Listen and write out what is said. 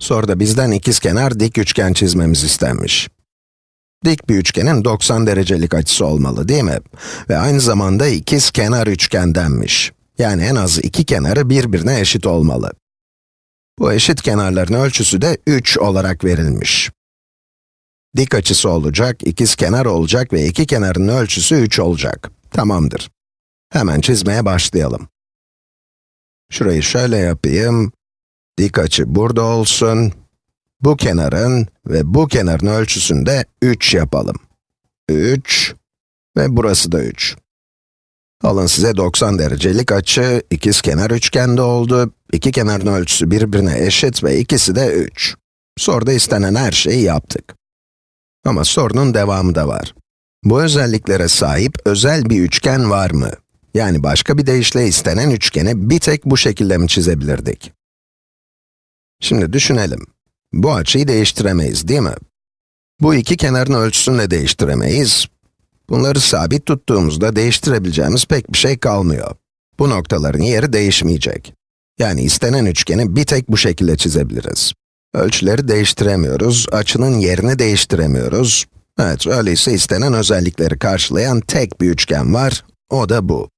Soruda bizden ikizkenar dik üçgen çizmemiz istenmiş. Dik bir üçgenin 90 derecelik açısı olmalı değil mi? Ve aynı zamanda ikizkenar üçgendenmiş. Yani en az iki kenarı birbirine eşit olmalı. Bu eşit kenarların ölçüsü de 3 olarak verilmiş. Dik açısı olacak, ikizkenar olacak ve iki kenarın ölçüsü 3 olacak. Tamamdır. Hemen çizmeye başlayalım. Şurayı şöyle yapayım. Dik açı burada olsun. Bu kenarın ve bu kenarın ölçüsünü de 3 yapalım. 3 ve burası da 3. Alın size 90 derecelik açı, ikizkenar üçgende oldu. İki kenarın ölçüsü birbirine eşit ve ikisi de 3. Soruda istenen her şeyi yaptık. Ama sorunun devamı da var. Bu özelliklere sahip özel bir üçgen var mı? Yani başka bir deyişle istenen üçgeni bir tek bu şekilde mi çizebilirdik? Şimdi düşünelim. Bu açıyı değiştiremeyiz, değil mi? Bu iki kenarın ölçüsünü de değiştiremeyiz. Bunları sabit tuttuğumuzda değiştirebileceğimiz pek bir şey kalmıyor. Bu noktaların yeri değişmeyecek. Yani istenen üçgeni bir tek bu şekilde çizebiliriz. Ölçüleri değiştiremiyoruz, açının yerini değiştiremiyoruz. Evet, öyleyse istenen özellikleri karşılayan tek bir üçgen var, o da bu.